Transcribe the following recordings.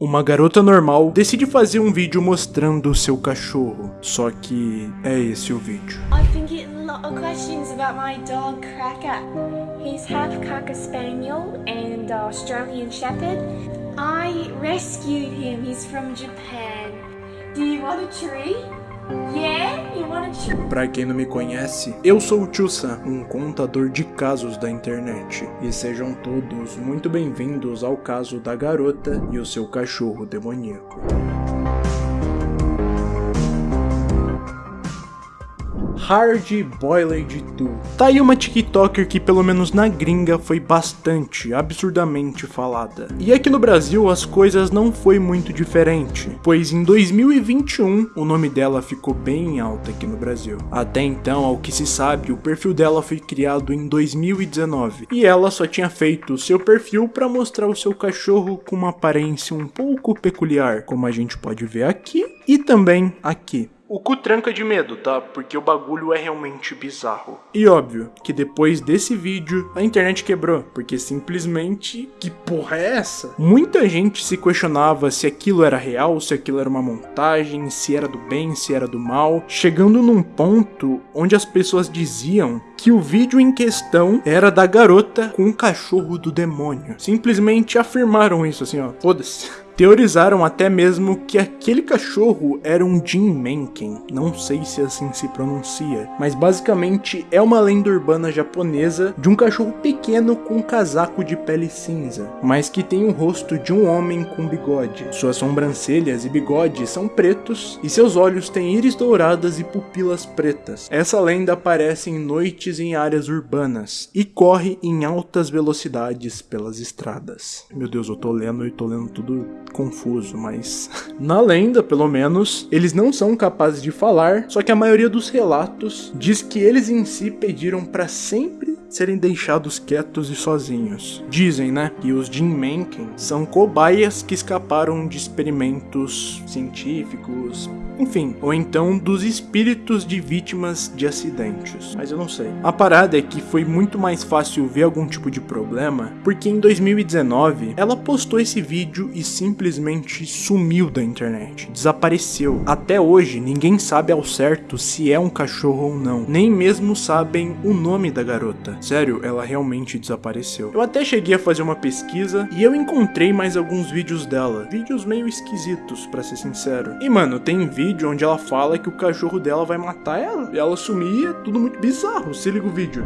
Uma garota normal decide fazer um vídeo mostrando o seu cachorro, só que é esse o vídeo. I've been getting a lot of questions about my dog Cracker. He's half Cocker Spaniel and Australian Shepherd. I rescued him. He's from Japan. Do you want a tree? Pra quem não me conhece, eu sou o Sam, um contador de casos da internet. E sejam todos muito bem-vindos ao caso da garota e o seu cachorro demoníaco. Hard Boiled 2. Tá aí uma TikToker que pelo menos na gringa foi bastante, absurdamente falada. E aqui no Brasil as coisas não foi muito diferente, pois em 2021 o nome dela ficou bem alto aqui no Brasil. Até então, ao que se sabe, o perfil dela foi criado em 2019 e ela só tinha feito o seu perfil para mostrar o seu cachorro com uma aparência um pouco peculiar, como a gente pode ver aqui e também aqui. O cu tranca de medo, tá? Porque o bagulho é realmente bizarro. E óbvio que depois desse vídeo a internet quebrou, porque simplesmente que porra é essa? Muita gente se questionava se aquilo era real, se aquilo era uma montagem, se era do bem, se era do mal, chegando num ponto onde as pessoas diziam que o vídeo em questão era da garota com o cachorro do demônio. Simplesmente afirmaram isso assim, ó. Foda-se. Teorizaram até mesmo que aquele cachorro era um Jim Menken, não sei se assim se pronuncia, mas basicamente é uma lenda urbana japonesa de um cachorro pequeno com um casaco de pele cinza, mas que tem o rosto de um homem com bigode. Suas sobrancelhas e bigode são pretos e seus olhos têm íris douradas e pupilas pretas. Essa lenda aparece em noites em áreas urbanas e corre em altas velocidades pelas estradas. Meu Deus, eu tô lendo e tô lendo tudo confuso, mas na lenda, pelo menos, eles não são capazes de falar, só que a maioria dos relatos diz que eles em si pediram para sempre serem deixados quietos e sozinhos. Dizem, né, que os Jin Menken são cobaias que escaparam de experimentos científicos, enfim, ou então dos espíritos de vítimas de acidentes. Mas eu não sei. A parada é que foi muito mais fácil ver algum tipo de problema, porque em 2019 ela postou esse vídeo e simplesmente sumiu da internet, desapareceu. Até hoje ninguém sabe ao certo se é um cachorro ou não, nem mesmo sabem o nome da garota. Sério, ela realmente desapareceu. Eu até cheguei a fazer uma pesquisa e eu encontrei mais alguns vídeos dela, vídeos meio esquisitos, para ser sincero. E mano, tem vídeo onde ela fala que o cachorro dela vai matar ela. E ela sumia, tudo muito bizarro. Se liga o vídeo.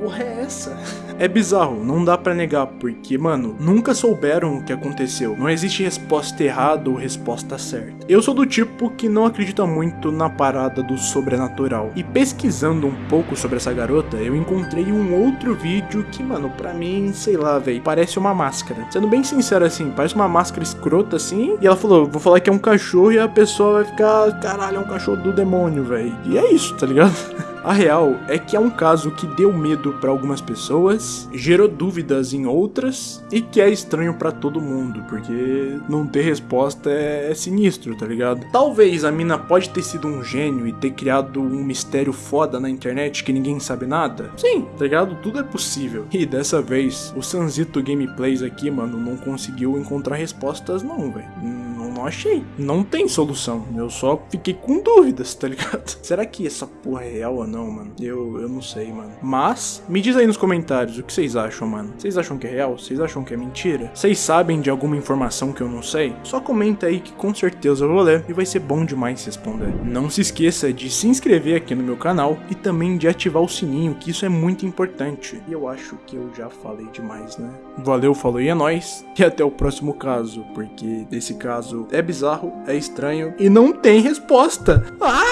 Porra é essa? É bizarro, não dá pra negar, porque, mano, nunca souberam o que aconteceu. Não existe resposta errada ou resposta certa. Eu sou do tipo que não acredita muito na parada do sobrenatural. E pesquisando um pouco sobre essa garota, eu encontrei um outro vídeo que, mano, pra mim, sei lá, velho, parece uma máscara. Sendo bem sincero assim, parece uma máscara escrota assim. E ela falou, vou falar que é um cachorro e a pessoa vai ficar, caralho, é um cachorro do demônio, velho. E é isso, tá ligado? A real é que é um caso que deu medo para algumas pessoas, gerou dúvidas em outras e que é estranho para todo mundo, porque não ter resposta é, é, sinistro, tá ligado? Talvez a mina pode ter sido um gênio e ter criado um mistério foda na internet que ninguém sabe nada. Sim, tá ligado? Tudo é possível. E dessa vez, o Sanzito Gameplays aqui, mano, não conseguiu encontrar respostas não, velho não achei. Não tem solução. Eu só fiquei com dúvidas, tá ligado? Será que essa porra é real ou não, mano? Eu, eu não sei, mano. Mas, me diz aí nos comentários o que vocês acham, mano. Vocês acham que é real? Vocês acham que é mentira? Vocês sabem de alguma informação que eu não sei? Só comenta aí que com certeza eu vou ler e vai ser bom demais responder. Não se esqueça de se inscrever aqui no meu canal e também de ativar o sininho, que isso é muito importante. E eu acho que eu já falei demais, né? Valeu, falou e é nóis. E até o próximo caso, porque esse caso é bizarro, é estranho e não tem resposta. Ah!